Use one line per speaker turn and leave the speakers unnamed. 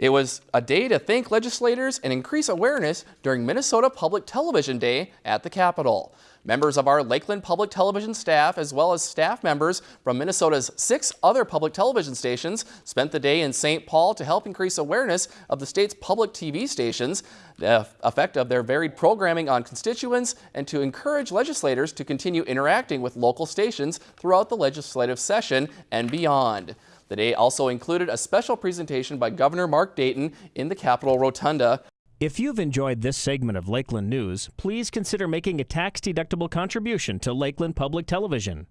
It was a day to thank legislators and increase awareness during Minnesota Public Television Day at the Capitol. Members of our Lakeland Public Television staff, as well as staff members from Minnesota's six other public television stations, spent the day in St. Paul to help increase awareness of the state's public TV stations, the effect of their varied programming on constituents, and to encourage legislators to continue interacting with local stations throughout the legislative session and beyond. The day also included a special presentation by Governor Mark Dayton in the Capitol Rotunda.
If you've enjoyed this segment of Lakeland News, please consider making a tax-deductible contribution to Lakeland Public Television.